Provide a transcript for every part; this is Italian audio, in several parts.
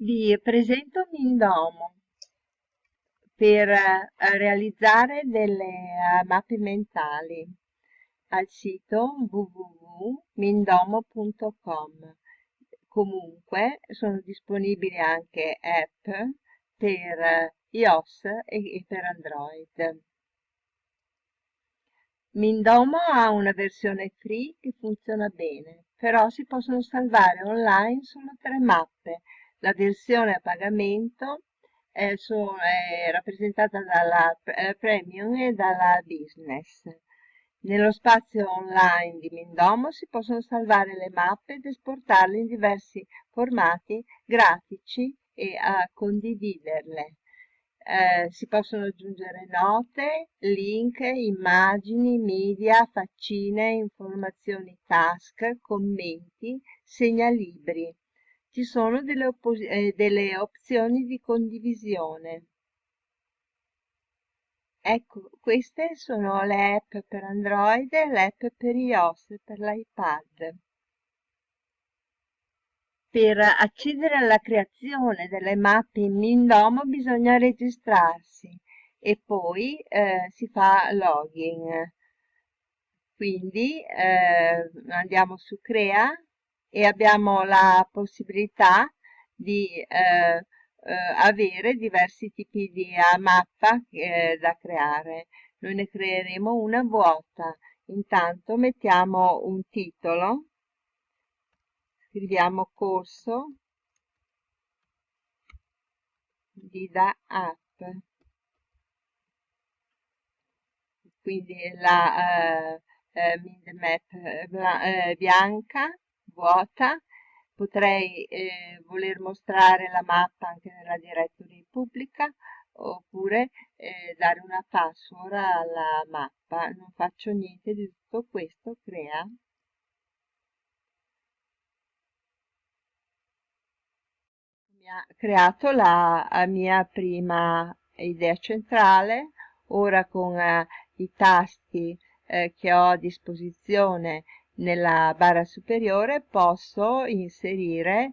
Vi presento Mindomo per eh, realizzare delle eh, mappe mentali al sito www.mindomo.com. Comunque sono disponibili anche app per eh, iOS e per Android. Mindomo ha una versione free che funziona bene, però si possono salvare online solo tre mappe la versione a pagamento è, so, è rappresentata dalla eh, Premium e dalla Business. Nello spazio online di Mindomo si possono salvare le mappe ed esportarle in diversi formati grafici e a condividerle. Eh, si possono aggiungere note, link, immagini, media, faccine, informazioni task, commenti, segnalibri ci sono delle, eh, delle opzioni di condivisione. Ecco, queste sono le app per Android e le app per iOS, per l'iPad. Per accedere alla creazione delle mappe in Mindomo bisogna registrarsi e poi eh, si fa login. Quindi eh, andiamo su Crea e abbiamo la possibilità di eh, eh, avere diversi tipi di uh, mappa eh, da creare. Noi ne creeremo una vuota. Intanto mettiamo un titolo, scriviamo corso di da app. Quindi la eh, eh, map eh, bianca vuota, potrei eh, voler mostrare la mappa anche nella directory pubblica oppure eh, dare una password alla mappa. Non faccio niente di tutto questo, crea. Mi ha creato la mia prima idea centrale, ora con eh, i tasti eh, che ho a disposizione nella barra superiore posso inserire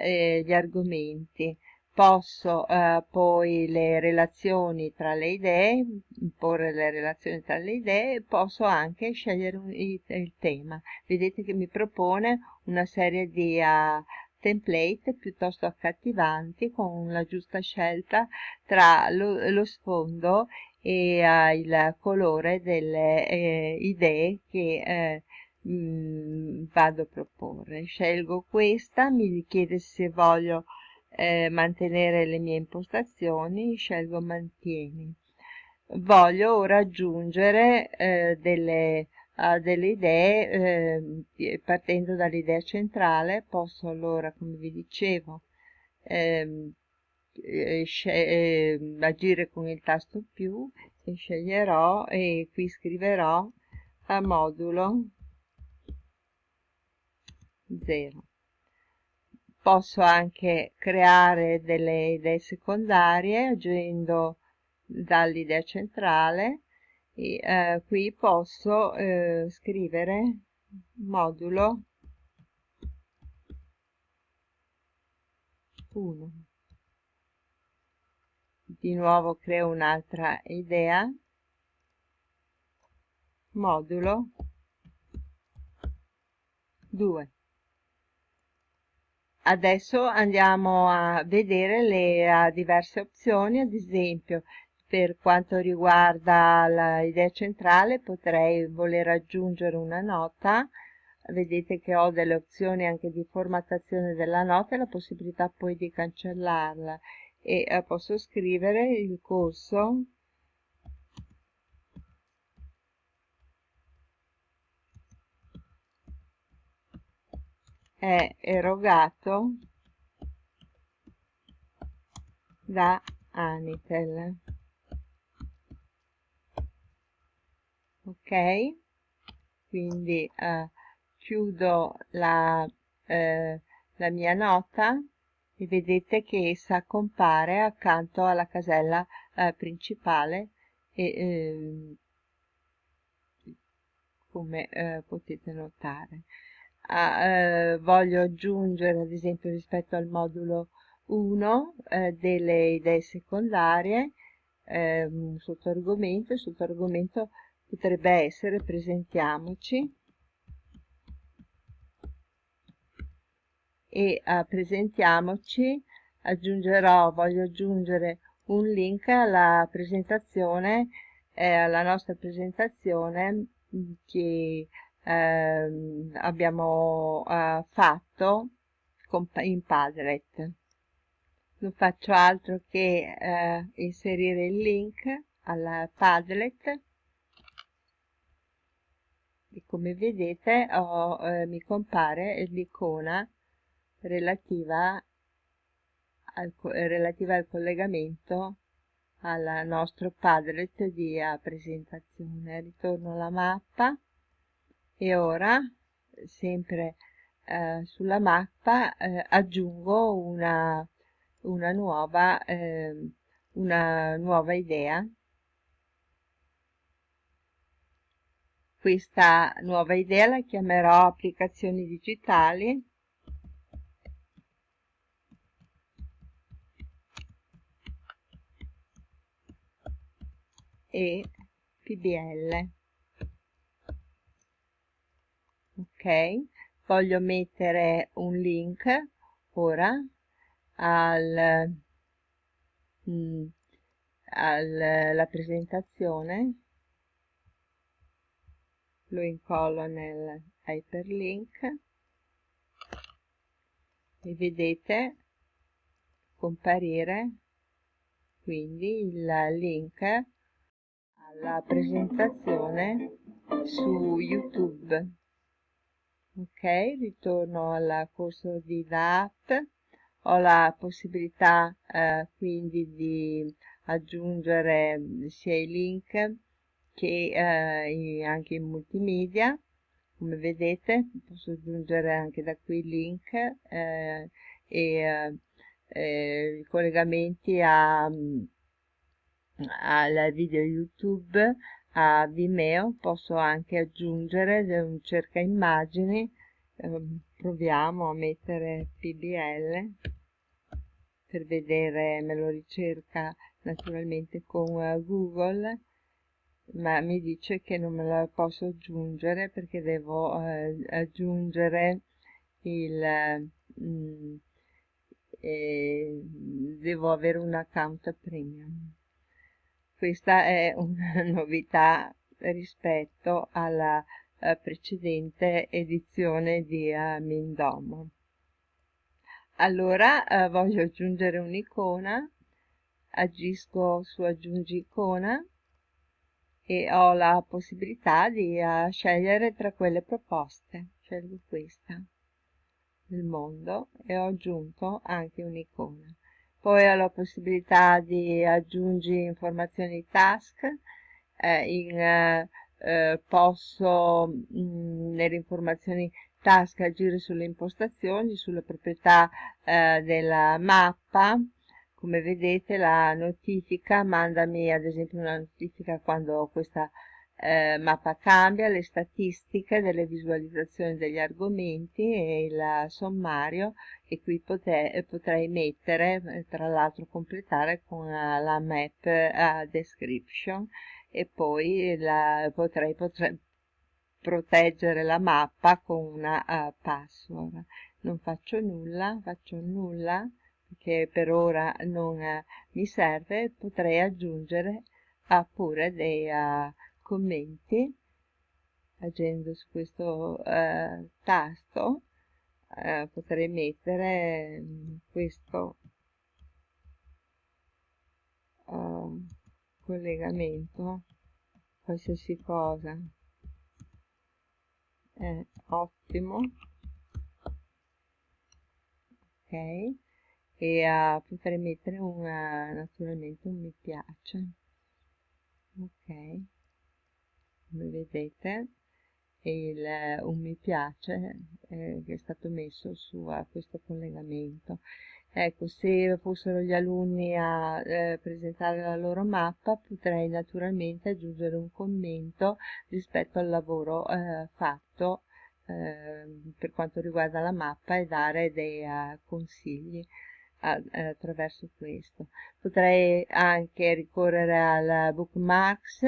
eh, gli argomenti. Posso eh, poi le relazioni tra le idee imporre le relazioni tra le idee posso anche scegliere un, il, il, tema. Vedete che mi propone una serie di uh, template piuttosto accattivanti con la giusta scelta tra lo, lo sfondo e uh, il colore delle eh, idee che eh, mh, vado a proporre. Scelgo questa, mi chiede se voglio eh, mantenere le mie impostazioni, scelgo mantieni. Voglio ora aggiungere eh, delle, uh, delle idee, eh, partendo dall'idea centrale, posso allora, come vi dicevo, ehm, eh, ehm, agire con il tasto più e sceglierò e qui scriverò a modulo 0. Posso anche creare delle idee secondarie agendo dall'idea centrale e eh, qui posso eh, scrivere modulo 1 di nuovo creo un'altra idea. Modulo 2 Adesso andiamo a vedere le uh, diverse opzioni, ad esempio per quanto riguarda l'idea centrale potrei voler aggiungere una nota, vedete che ho delle opzioni anche di formattazione della nota e la possibilità poi di cancellarla. E uh, posso scrivere il corso è erogato da Anitel. Ok? Quindi eh, chiudo la, eh, la mia nota e vedete che essa compare accanto alla casella eh, principale e, ehm, come eh, potete notare ah, eh, voglio aggiungere ad esempio rispetto al modulo uno eh, delle idee secondarie, eh, un sottoargomento, il sottoargomento potrebbe essere presentiamoci. E uh, presentiamoci aggiungerò, voglio aggiungere un link alla presentazione, eh, alla nostra presentazione che eh, abbiamo eh, fatto in Padlet. Non faccio altro che eh, inserire il link alla Padlet e come vedete ho, eh, mi compare l'icona relativa relativa al collegamento al nostro Padlet di presentazione. Ritorno alla mappa e ora, sempre eh, sulla mappa, eh, aggiungo una, una, nuova, eh, una nuova idea. Questa nuova idea la chiamerò applicazioni digitali e PBL. Voglio mettere un link ora al, mm, alla presentazione, lo incollo nel hyperlink e vedete comparire quindi il link alla presentazione su YouTube. Ok, ritorno al corso di DAP, ho la possibilità eh, quindi di aggiungere sia i link che eh, anche in multimedia, come vedete posso aggiungere anche da qui il link eh, e eh, eh, i collegamenti a al video YouTube, a Vimeo, posso anche aggiungere un cerca immagini, eh, proviamo a mettere PBL per vedere, me lo ricerca naturalmente con uh, Google, ma mi dice che non me la posso aggiungere perché devo uh, aggiungere il... Mm, eh, devo avere un account premium. Questa è una novità rispetto alla eh, precedente edizione di uh, Mindomo. Allora eh, voglio aggiungere un'icona, agisco su aggiungi icona e ho la possibilità di uh, scegliere tra quelle proposte. Scelgo questa del mondo e ho aggiunto anche un'icona poi ho la possibilità di aggiungere informazioni task, eh, in, eh, eh, posso mh, mm, nelle informazioni task agire sulle impostazioni, sulle proprietà eh, della mappa, come vedete la notifica mandami ad esempio una notifica quando questa eh, mappa cambia, le statistiche delle visualizzazioni degli argomenti e il sommario e qui potrei, potrei mettere, eh, tra l'altro completare con uh, la map uh, description e poi la, potrei, potrei proteggere la mappa con una uh, password. Non faccio nulla, faccio nulla perché per ora non mi serve, potrei aggiungere pure dei commenti agendo su questo eh, tasto eh, potrei mettere mm, questo uh, collegamento qualsiasi cosa. È ottimo. Ok. E uh, potrei mettere una, naturalmente un mi piace. Ok vedete il, un mi piace eh, che è stato messo su a questo collegamento ecco se fossero gli alunni a eh, presentare la loro mappa potrei naturalmente aggiungere un commento rispetto al lavoro eh, fatto eh, per quanto riguarda la mappa e dare dei uh, consigli attraverso questo. Potrei anche ricorrere al bookmarks,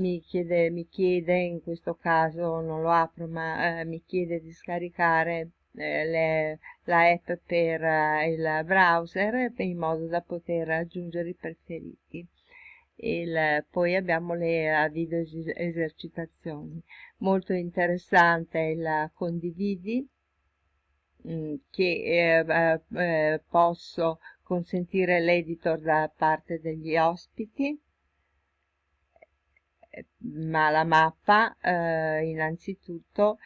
mi chiede, mi chiede in questo caso, non lo apro, ma eh, mi chiede di scaricare eh, le, la app per eh, il browser in modo da poter aggiungere i preferiti. Il, poi abbiamo le video esercitazioni. Molto interessante il condividi Mm, che eh, eh, posso consentire l'editor da parte degli ospiti eh, ma la mappa eh, innanzitutto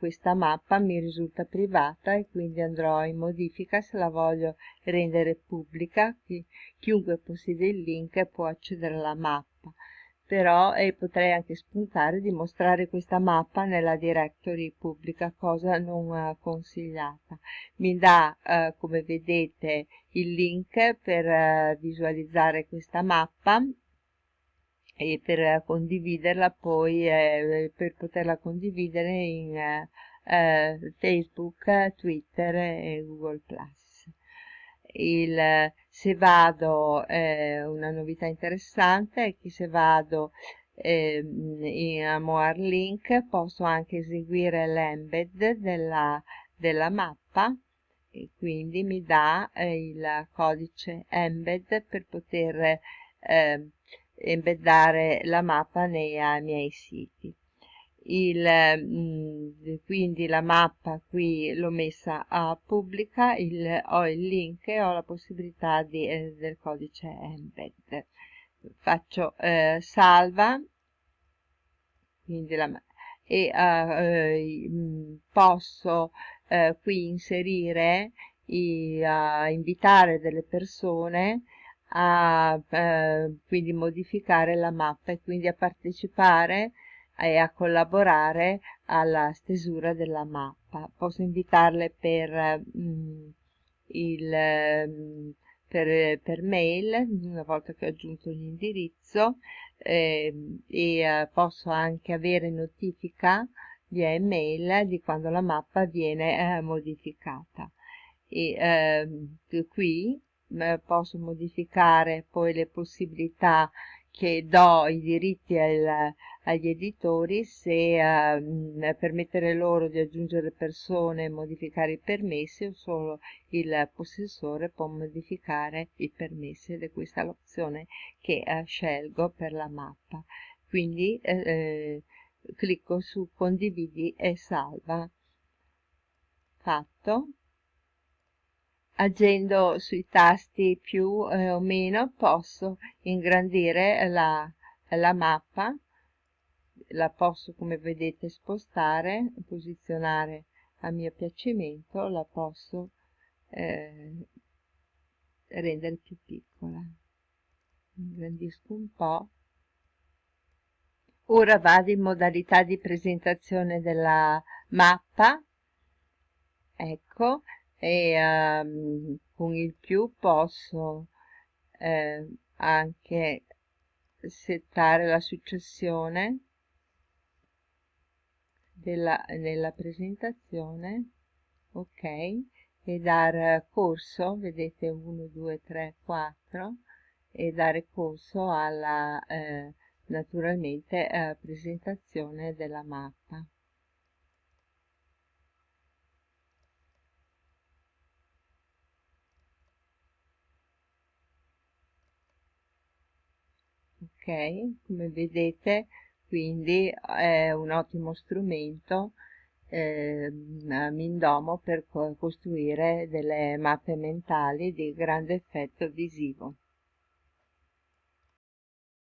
questa mappa mi risulta privata e quindi andrò in modifica se la voglio rendere pubblica. Chi, chiunque possiede il link può accedere alla mappa. Però eh, potrei anche spuntare di mostrare questa mappa nella directory pubblica, cosa non eh, consigliata. Mi dà, eh, come vedete, il link per eh, visualizzare questa mappa e per condividerla poi, eh, per poterla condividere in eh, Facebook, Twitter e Google+. Il, se vado, eh, una novità interessante è che se vado eh, in More Link posso anche eseguire l'embed della, della mappa e quindi mi dà eh, il codice embed per poter eh, embeddare la mappa nei miei siti il, mh, quindi la mappa qui l'ho messa a pubblica, il, ho il link e ho la possibilità di, eh, del codice embed. Faccio eh, salva la, e uh, posso uh, qui inserire, i, invitare delle persone a quindi modificare la mappa e quindi a partecipare e a collaborare alla stesura della mappa. Posso invitarle per, mm, il, mm, per, per, mail, una volta che ho aggiunto l'indirizzo, eh, e eh, posso anche avere notifica via email di quando la mappa viene eh, modificata. E eh, qui posso modificare poi le possibilità che do i diritti al, agli editori se eh, permettere loro di aggiungere persone e modificare i permessi o solo il possessore può modificare i permessi ed è questa l'opzione che eh, scelgo per la mappa. Quindi eh, eh clicco su condividi e salva. Fatto agendo sui tasti più eh, o meno posso ingrandire la, la mappa la posso come vedete spostare posizionare a mio piacimento la posso eh, rendere più piccola. Ingrandisco un po' ora vado in modalità di presentazione della mappa. Ecco e um, con il più posso eh, anche settare la successione della, nella presentazione ok? E dar corso vedete 1 2 3 4 e dare corso alla eh, naturalmente eh, presentazione della mappa come vedete quindi è un ottimo strumento eh, Mindomo per costruire delle mappe mentali di grande effetto visivo